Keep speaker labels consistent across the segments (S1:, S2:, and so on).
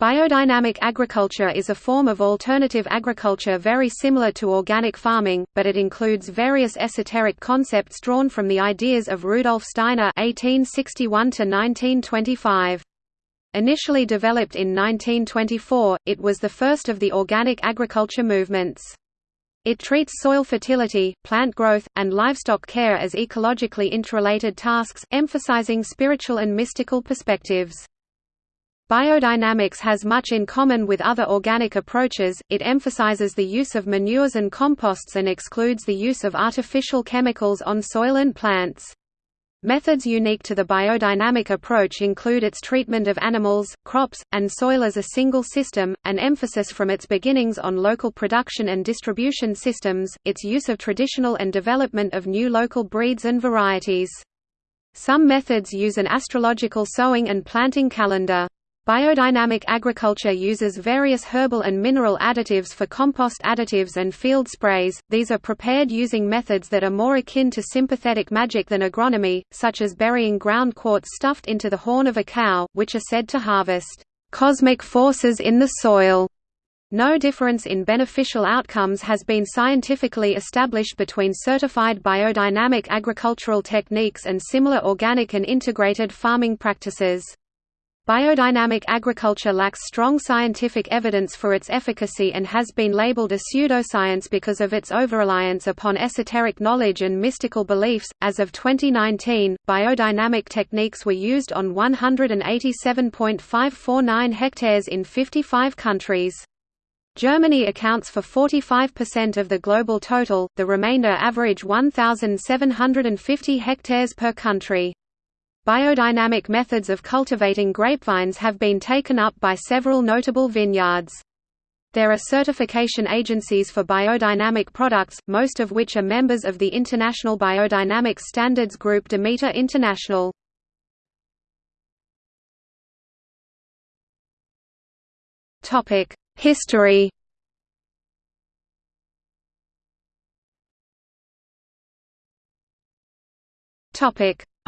S1: Biodynamic agriculture is a form of alternative agriculture very similar to organic farming, but it includes various esoteric concepts drawn from the ideas of Rudolf Steiner (1861–1925). Initially developed in 1924, it was the first of the organic agriculture movements. It treats soil fertility, plant growth, and livestock care as ecologically interrelated tasks, emphasizing spiritual and mystical perspectives. Biodynamics has much in common with other organic approaches, it emphasizes the use of manures and composts and excludes the use of artificial chemicals on soil and plants. Methods unique to the biodynamic approach include its treatment of animals, crops, and soil as a single system, an emphasis from its beginnings on local production and distribution systems, its use of traditional and development of new local breeds and varieties. Some methods use an astrological sowing and planting calendar. Biodynamic agriculture uses various herbal and mineral additives for compost additives and field sprays, these are prepared using methods that are more akin to sympathetic magic than agronomy, such as burying ground quartz stuffed into the horn of a cow, which are said to harvest cosmic forces in the soil. No difference in beneficial outcomes has been scientifically established between certified biodynamic agricultural techniques and similar organic and integrated farming practices. Biodynamic agriculture lacks strong scientific evidence for its efficacy and has been labeled a pseudoscience because of its overreliance upon esoteric knowledge and mystical beliefs. As of 2019, biodynamic techniques were used on 187.549 hectares in 55 countries. Germany accounts for 45% of the global total, the remainder average 1,750 hectares per country. Biodynamic methods of cultivating grapevines have been taken up by several notable vineyards. There are certification agencies for biodynamic products, most of which are members of the International Biodynamic Standards Group Demeter International. History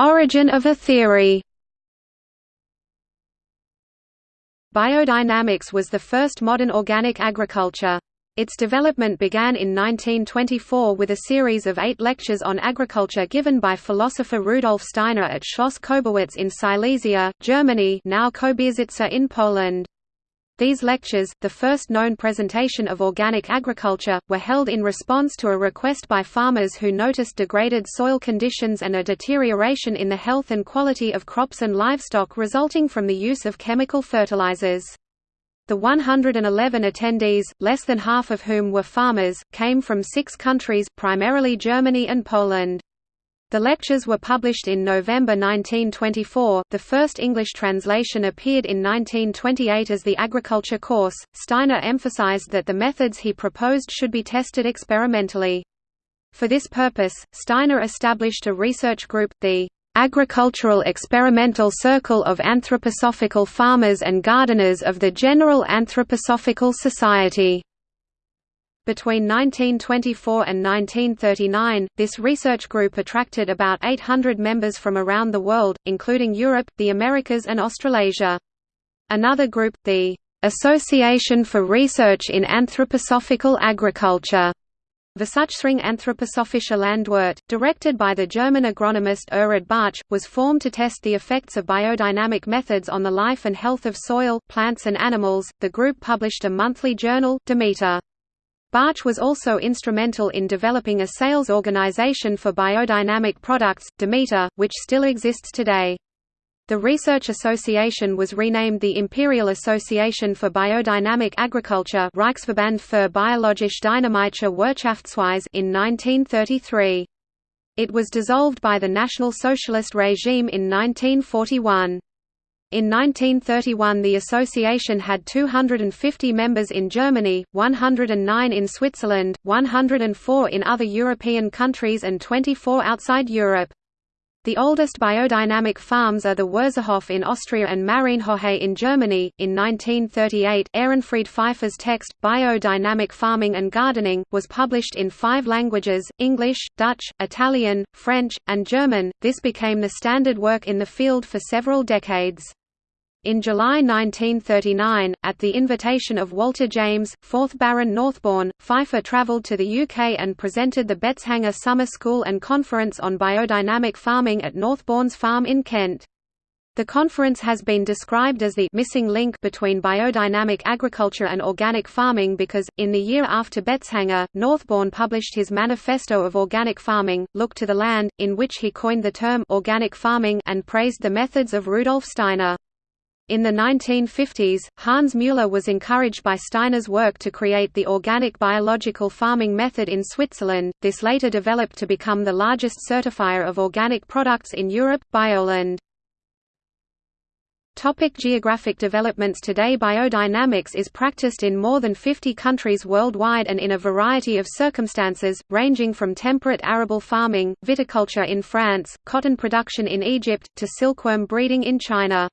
S1: Origin of a theory Biodynamics was the first modern organic agriculture. Its development began in 1924 with a series of eight lectures on agriculture given by philosopher Rudolf Steiner at Schloss Koberwitz in Silesia, Germany now Kobierzyce in Poland. These lectures, the first known presentation of organic agriculture, were held in response to a request by farmers who noticed degraded soil conditions and a deterioration in the health and quality of crops and livestock resulting from the use of chemical fertilizers. The 111 attendees, less than half of whom were farmers, came from six countries, primarily Germany and Poland. The lectures were published in November 1924. The first English translation appeared in 1928 as the Agriculture course. Steiner emphasized that the methods he proposed should be tested experimentally. For this purpose, Steiner established a research group, the Agricultural Experimental Circle of Anthroposophical Farmers and Gardeners of the General Anthroposophical Society. Between 1924 and 1939, this research group attracted about 800 members from around the world, including Europe, the Americas and Australasia. Another group, the Association for Research in Anthroposophical Agriculture, Versuchsring Anthroposophische Landwirt, directed by the German agronomist Erhard Bartsch, was formed to test the effects of biodynamic methods on the life and health of soil, plants and animals. The group published a monthly journal, Demeter. Bartsch was also instrumental in developing a sales organization for biodynamic products, Demeter, which still exists today. The Research Association was renamed the Imperial Association for Biodynamic Agriculture Reichsverband für biologisch dynamische Wirtschaftsweise in 1933. It was dissolved by the National Socialist regime in 1941. In 1931 the association had 250 members in Germany, 109 in Switzerland, 104 in other European countries and 24 outside Europe. The oldest biodynamic farms are the Wurzerhof in Austria and Marienhohe in Germany. In 1938, Ehrenfried Pfeiffer's text, Biodynamic Farming and Gardening, was published in five languages English, Dutch, Italian, French, and German. This became the standard work in the field for several decades. In July 1939, at the invitation of Walter James, 4th Baron Northbourne, Pfeiffer travelled to the UK and presented the Betteshanger Summer School and Conference on Biodynamic Farming at Northbourne's farm in Kent. The conference has been described as the missing link between biodynamic agriculture and organic farming because, in the year after Betteshanger, Northbourne published his Manifesto of Organic Farming, Look to the Land, in which he coined the term organic farming and praised the methods of Rudolf Steiner. In the 1950s, Hans Müller was encouraged by Steiner's work to create the organic biological farming method in Switzerland. This later developed to become the largest certifier of organic products in Europe, Bioland. Topic geographic developments Today biodynamics is practiced in more than 50 countries worldwide and in a variety of circumstances, ranging from temperate arable farming, viticulture in France, cotton production in Egypt, to silkworm breeding in China.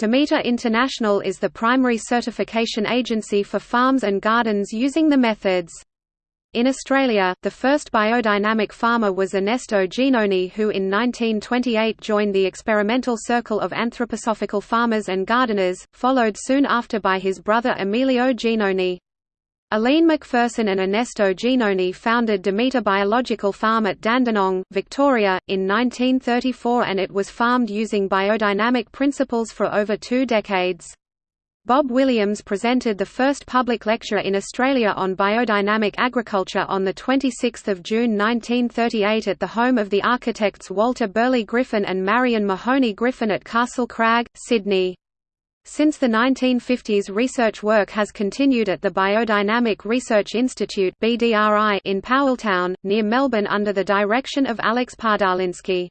S1: Demeter International is the primary certification agency for farms and gardens using the methods. In Australia, the first biodynamic farmer was Ernesto Genoni who in 1928 joined the experimental circle of anthroposophical farmers and gardeners, followed soon after by his brother Emilio Genoni. Aline McPherson and Ernesto Genoni founded Demeter Biological Farm at Dandenong, Victoria, in 1934 and it was farmed using biodynamic principles for over two decades. Bob Williams presented the first public lecture in Australia on biodynamic agriculture on 26 June 1938 at the home of the architects Walter Burley Griffin and Marion Mahony Griffin at Castle Crag, Sydney. Since the 1950s research work has continued at the Biodynamic Research Institute in Powelltown, near Melbourne under the direction of Alex Podolinsky.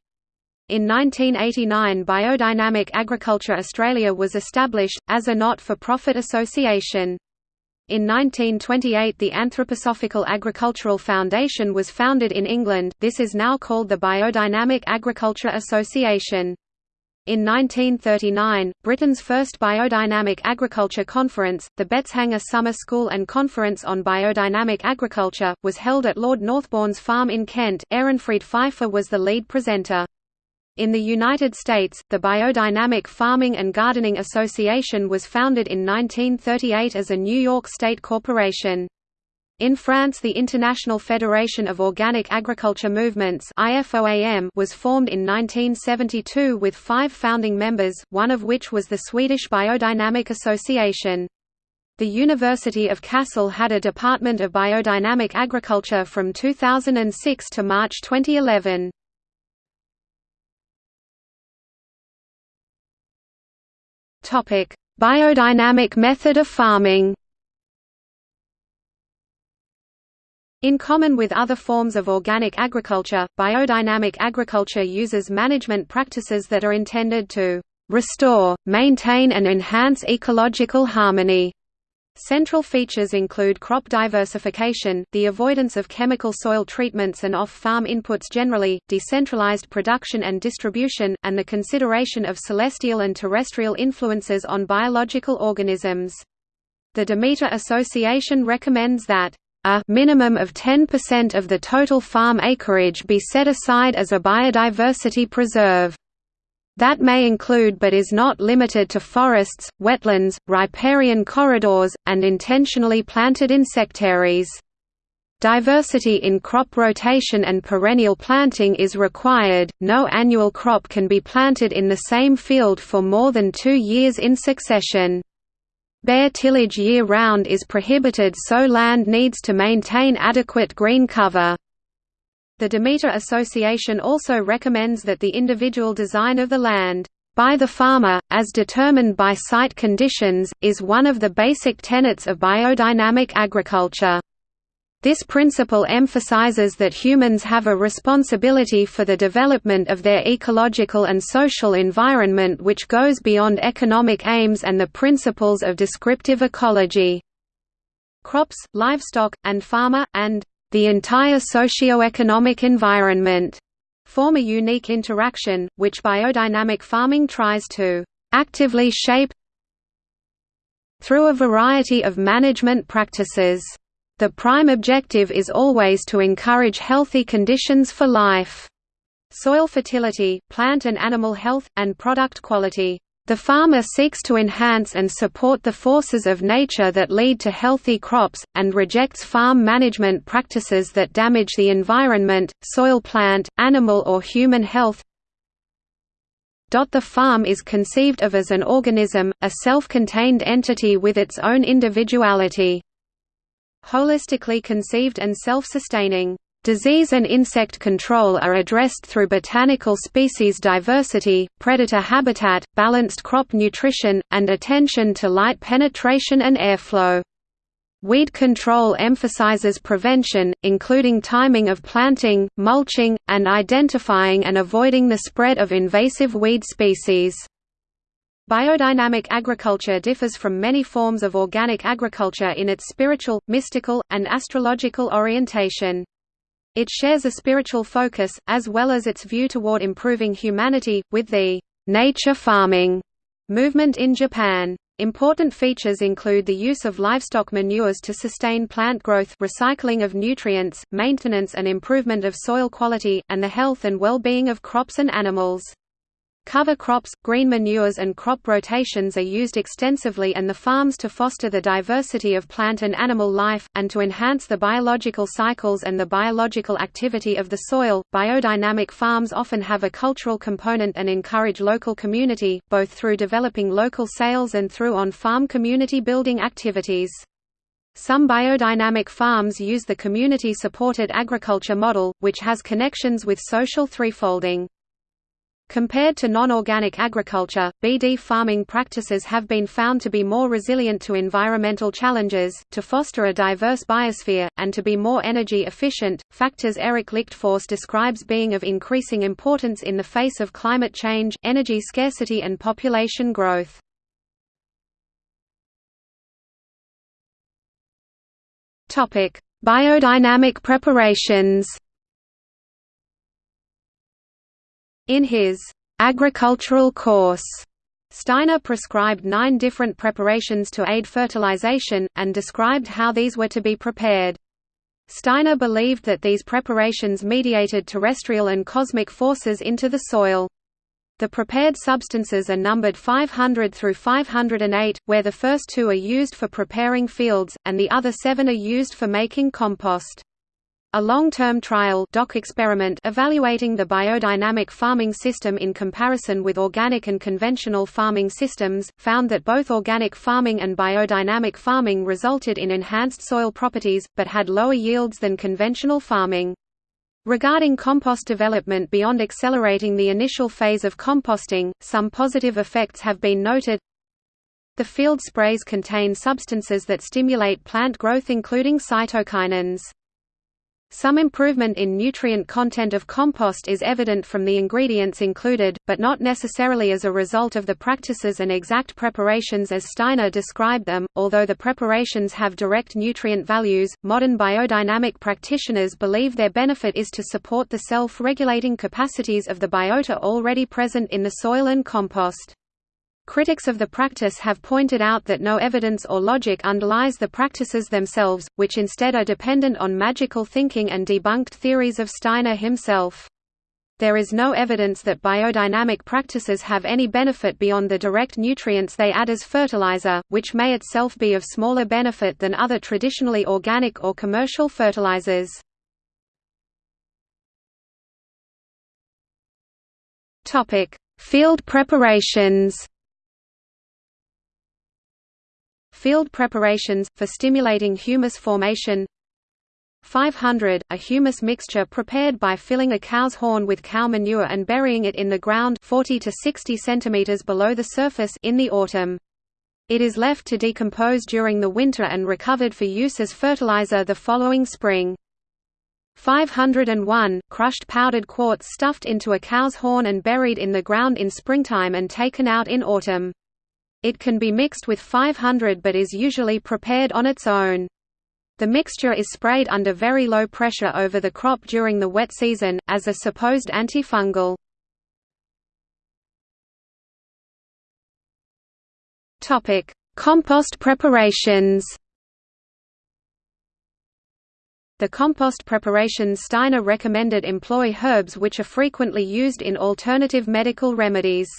S1: In 1989 Biodynamic Agriculture Australia was established, as a not-for-profit association. In 1928 the Anthroposophical Agricultural Foundation was founded in England, this is now called the Biodynamic Agriculture Association. In 1939, Britain's first biodynamic agriculture conference, the Betteshanger Summer School and Conference on Biodynamic Agriculture, was held at Lord Northbourne's farm in Kent. Ehrenfried Pfeiffer was the lead presenter. In the United States, the Biodynamic Farming and Gardening Association was founded in 1938 as a New York State corporation. In France the International Federation of Organic Agriculture Movements was formed in 1972 with five founding members, one of which was the Swedish Biodynamic Association. The University of Kassel had a Department of Biodynamic Agriculture from 2006 to March 2011. Biodynamic method of farming In common with other forms of organic agriculture, biodynamic agriculture uses management practices that are intended to restore, maintain and enhance ecological harmony. Central features include crop diversification, the avoidance of chemical soil treatments and off-farm inputs generally, decentralized production and distribution, and the consideration of celestial and terrestrial influences on biological organisms. The Demeter Association recommends that a minimum of 10% of the total farm acreage be set aside as a biodiversity preserve. That may include but is not limited to forests, wetlands, riparian corridors, and intentionally planted insectaries. Diversity in crop rotation and perennial planting is required, no annual crop can be planted in the same field for more than two years in succession. Bare tillage year-round is prohibited so land needs to maintain adequate green cover. The Demeter Association also recommends that the individual design of the land, by the farmer, as determined by site conditions, is one of the basic tenets of biodynamic agriculture. This principle emphasizes that humans have a responsibility for the development of their ecological and social environment which goes beyond economic aims and the principles of descriptive ecology. Crops, livestock, and farmer, and the entire socio-economic environment form a unique interaction, which biodynamic farming tries to actively shape through a variety of management practices. The prime objective is always to encourage healthy conditions for life. Soil fertility, plant and animal health, and product quality. The farmer seeks to enhance and support the forces of nature that lead to healthy crops, and rejects farm management practices that damage the environment, soil plant, animal or human health. The farm is conceived of as an organism, a self-contained entity with its own individuality. Holistically conceived and self-sustaining. Disease and insect control are addressed through botanical species diversity, predator habitat, balanced crop nutrition, and attention to light penetration and airflow. Weed control emphasizes prevention, including timing of planting, mulching, and identifying and avoiding the spread of invasive weed species. Biodynamic agriculture differs from many forms of organic agriculture in its spiritual, mystical, and astrological orientation. It shares a spiritual focus, as well as its view toward improving humanity, with the nature farming movement in Japan. Important features include the use of livestock manures to sustain plant growth recycling of nutrients, maintenance and improvement of soil quality, and the health and well-being of crops and animals. Cover crops, green manures and crop rotations are used extensively and the farms to foster the diversity of plant and animal life, and to enhance the biological cycles and the biological activity of the soil. Biodynamic farms often have a cultural component and encourage local community, both through developing local sales and through on-farm community building activities. Some biodynamic farms use the community-supported agriculture model, which has connections with social threefolding. Compared to non-organic agriculture, BD farming practices have been found to be more resilient to environmental challenges, to foster a diverse biosphere, and to be more energy efficient, factors Eric Lichtfouse describes being of increasing importance in the face of climate change, energy scarcity and population growth. Biodynamic preparations In his agricultural course, Steiner prescribed nine different preparations to aid fertilization, and described how these were to be prepared. Steiner believed that these preparations mediated terrestrial and cosmic forces into the soil. The prepared substances are numbered 500 through 508, where the first two are used for preparing fields, and the other seven are used for making compost. A long-term trial DOC experiment evaluating the biodynamic farming system in comparison with organic and conventional farming systems, found that both organic farming and biodynamic farming resulted in enhanced soil properties, but had lower yields than conventional farming. Regarding compost development beyond accelerating the initial phase of composting, some positive effects have been noted. The field sprays contain substances that stimulate plant growth including cytokinins. Some improvement in nutrient content of compost is evident from the ingredients included, but not necessarily as a result of the practices and exact preparations as Steiner described them. Although the preparations have direct nutrient values, modern biodynamic practitioners believe their benefit is to support the self regulating capacities of the biota already present in the soil and compost. Critics of the practice have pointed out that no evidence or logic underlies the practices themselves, which instead are dependent on magical thinking and debunked theories of Steiner himself. There is no evidence that biodynamic practices have any benefit beyond the direct nutrients they add as fertilizer, which may itself be of smaller benefit than other traditionally organic or commercial fertilizers. Field preparations Field preparations, for stimulating humus formation 500, a humus mixture prepared by filling a cow's horn with cow manure and burying it in the ground 40 to 60 centimeters below the surface in the autumn. It is left to decompose during the winter and recovered for use as fertilizer the following spring. 501, crushed powdered quartz stuffed into a cow's horn and buried in the ground in springtime and taken out in autumn. It can be mixed with 500 but is usually prepared on its own. The mixture is sprayed under very low pressure over the crop during the wet season, as a supposed antifungal. Compost preparations The compost preparations Steiner recommended employ herbs which are frequently used in alternative medical remedies.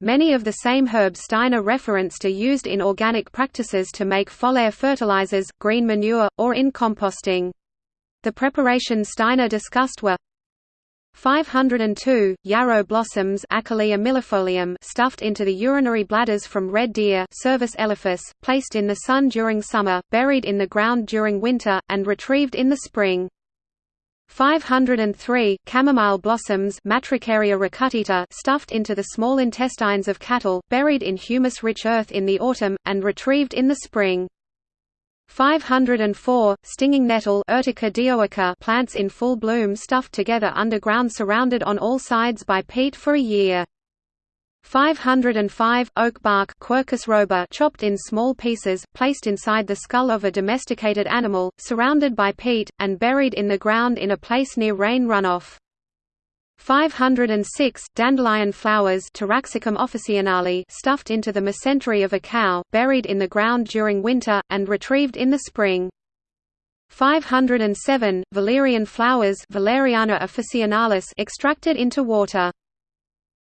S1: Many of the same herbs Steiner referenced are used in organic practices to make foliar fertilizers, green manure, or in composting. The preparations Steiner discussed were 502 yarrow blossoms stuffed into the urinary bladders from red deer Cervus placed in the sun during summer, buried in the ground during winter, and retrieved in the spring. 503 chamomile blossoms Matricaria recutita stuffed into the small intestines of cattle, buried in humus-rich earth in the autumn, and retrieved in the spring. 504 stinging nettle Urtica dioica plants in full bloom stuffed together underground surrounded on all sides by peat for a year 505 oak bark Quercus robur chopped in small pieces placed inside the skull of a domesticated animal surrounded by peat and buried in the ground in a place near rain runoff 506 dandelion flowers Taraxacum officinale stuffed into the mesentery of a cow, buried in the ground during winter, and retrieved in the spring. 507 valerian flowers Valeriana officinalis extracted into water.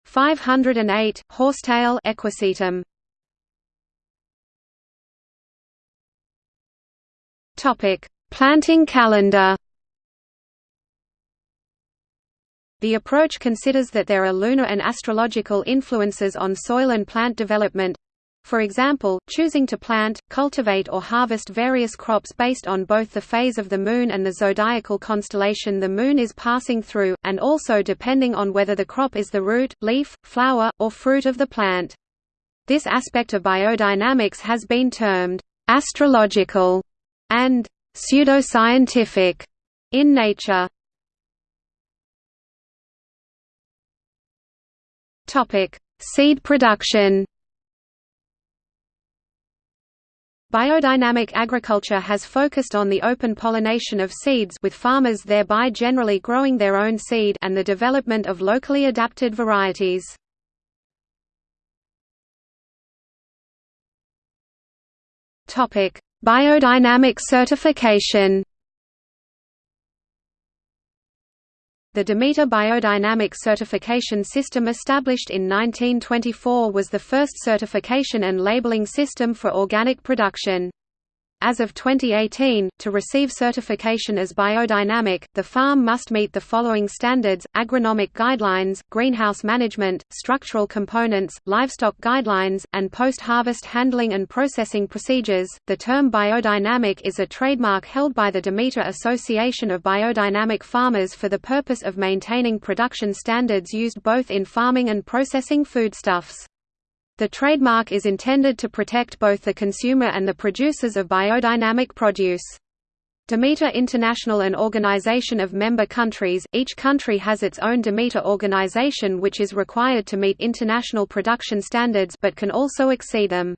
S1: 508 horsetail equisetum. Topic: Planting calendar. The approach considers that there are lunar and astrological influences on soil and plant development, for example, choosing to plant, cultivate or harvest various crops based on both the phase of the Moon and the zodiacal constellation the Moon is passing through, and also depending on whether the crop is the root, leaf, flower, or fruit of the plant. This aspect of biodynamics has been termed «astrological» and «pseudoscientific» in nature. Seed production. Biodynamic agriculture has focused on the open pollination of seeds with farmers thereby generally growing their own seed and the development of locally adapted varieties. Biodynamic certification. The Demeter Biodynamic Certification System established in 1924 was the first certification and labeling system for organic production. As of 2018, to receive certification as biodynamic, the farm must meet the following standards, agronomic guidelines, greenhouse management, structural components, livestock guidelines, and post-harvest handling and processing procedures. The term biodynamic is a trademark held by the Demeter Association of Biodynamic Farmers for the purpose of maintaining production standards used both in farming and processing foodstuffs. The trademark is intended to protect both the consumer and the producers of biodynamic produce. Demeter International an organization of member countries, each country has its own Demeter organization which is required to meet international production standards but can also exceed them.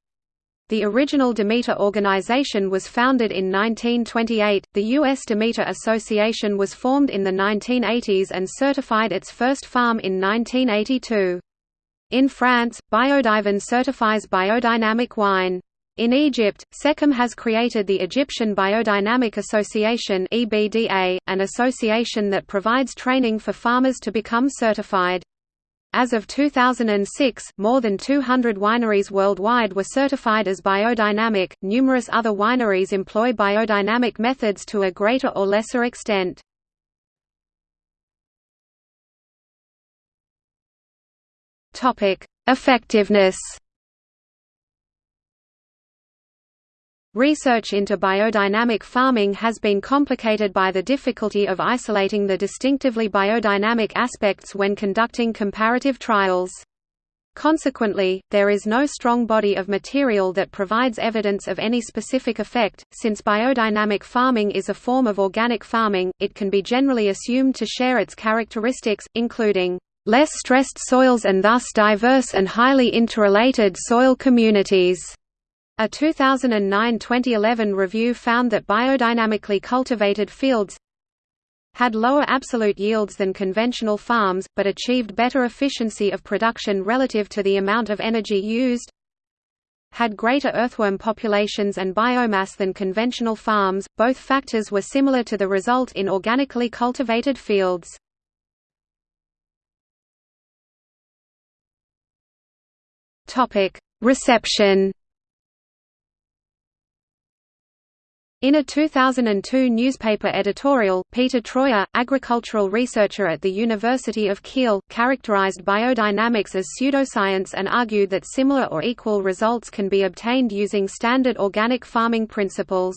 S1: The original Demeter organization was founded in 1928, the U.S. Demeter Association was formed in the 1980s and certified its first farm in 1982. In France, Biodyvin certifies biodynamic wine. In Egypt, SEKEM has created the Egyptian Biodynamic Association an association that provides training for farmers to become certified. As of 2006, more than 200 wineries worldwide were certified as biodynamic. Numerous other wineries employ biodynamic methods to a greater or lesser extent. Topic: Effectiveness. Research into biodynamic farming has been complicated by the difficulty of isolating the distinctively biodynamic aspects when conducting comparative trials. Consequently, there is no strong body of material that provides evidence of any specific effect. Since biodynamic farming is a form of organic farming, it can be generally assumed to share its characteristics, including less stressed soils and thus diverse and highly interrelated soil communities. A 2009–2011 review found that biodynamically cultivated fields had lower absolute yields than conventional farms, but achieved better efficiency of production relative to the amount of energy used had greater earthworm populations and biomass than conventional farms. Both factors were similar to the result in organically cultivated fields. Reception In a 2002 newspaper editorial, Peter Troyer, agricultural researcher at the University of Kiel, characterized biodynamics as pseudoscience and argued that similar or equal results can be obtained using standard organic farming principles.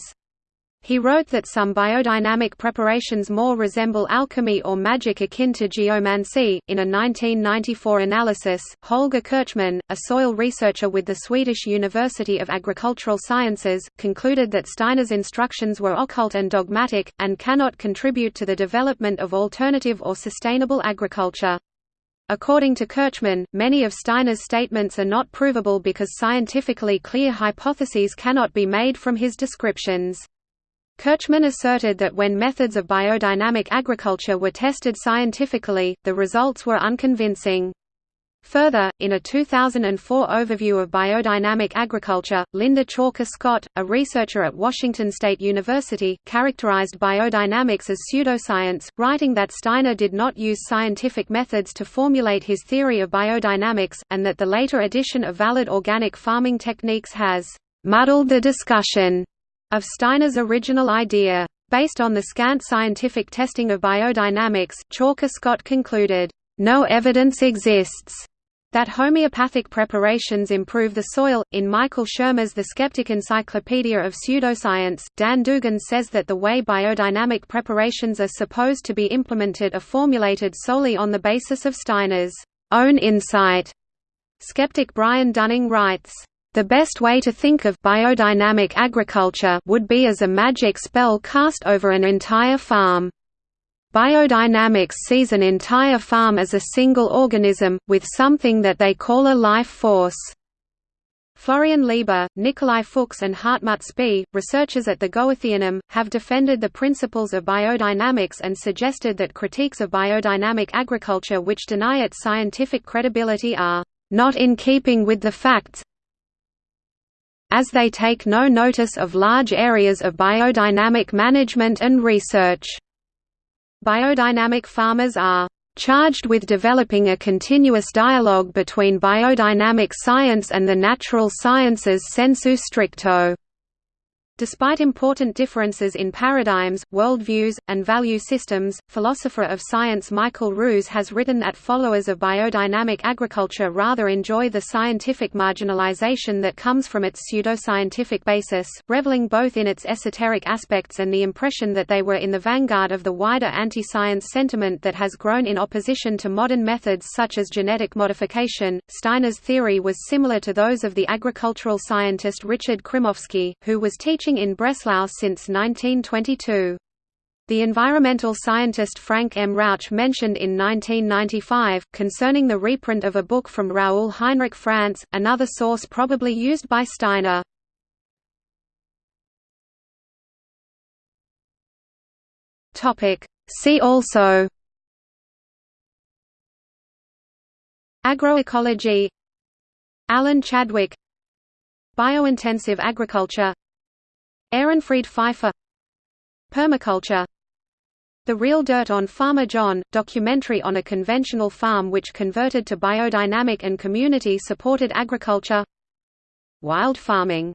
S1: He wrote that some biodynamic preparations more resemble alchemy or magic akin to geomancy. In a 1994 analysis, Holger Kirchmann, a soil researcher with the Swedish University of Agricultural Sciences, concluded that Steiner's instructions were occult and dogmatic, and cannot contribute to the development of alternative or sustainable agriculture. According to Kirchmann, many of Steiner's statements are not provable because scientifically clear hypotheses cannot be made from his descriptions. Kirchmann asserted that when methods of biodynamic agriculture were tested scientifically, the results were unconvincing. Further, in a 2004 overview of biodynamic agriculture, Linda Chalker Scott, a researcher at Washington State University, characterized biodynamics as pseudoscience, writing that Steiner did not use scientific methods to formulate his theory of biodynamics, and that the later addition of valid organic farming techniques has muddled the discussion of Steiner's original idea. Based on the scant scientific testing of biodynamics, Chalker Scott concluded, "...no evidence exists." that homeopathic preparations improve the soil. In Michael Shermer's The Skeptic Encyclopedia of Pseudoscience, Dan Dugan says that the way biodynamic preparations are supposed to be implemented are formulated solely on the basis of Steiner's own insight. Skeptic Brian Dunning writes, the best way to think of biodynamic agriculture would be as a magic spell cast over an entire farm. Biodynamics sees an entire farm as a single organism, with something that they call a life force. Florian Lieber, Nikolai Fuchs and Hartmut Spiess, researchers at the Goetheanum, have defended the principles of biodynamics and suggested that critiques of biodynamic agriculture which deny its scientific credibility are not in keeping with the facts, as they take no notice of large areas of biodynamic management and research. Biodynamic farmers are charged with developing a continuous dialogue between biodynamic science and the natural sciences sensu stricto. Despite important differences in paradigms, worldviews, and value systems, philosopher of science Michael Ruse has written that followers of biodynamic agriculture rather enjoy the scientific marginalization that comes from its pseudoscientific basis, reveling both in its esoteric aspects and the impression that they were in the vanguard of the wider anti-science sentiment that has grown in opposition to modern methods such as genetic modification. Steiner's theory was similar to those of the agricultural scientist Richard Krzymowski, who was teaching teaching in Breslau since 1922. The environmental scientist Frank M. Rauch mentioned in 1995, concerning the reprint of a book from Raoul Heinrich Francé, another source probably used by Steiner. See also Agroecology Alan Chadwick Biointensive agriculture Ehrenfried Pfeiffer. Permaculture. The Real Dirt on Farmer John, documentary on a conventional farm which converted to biodynamic and community-supported agriculture. Wild farming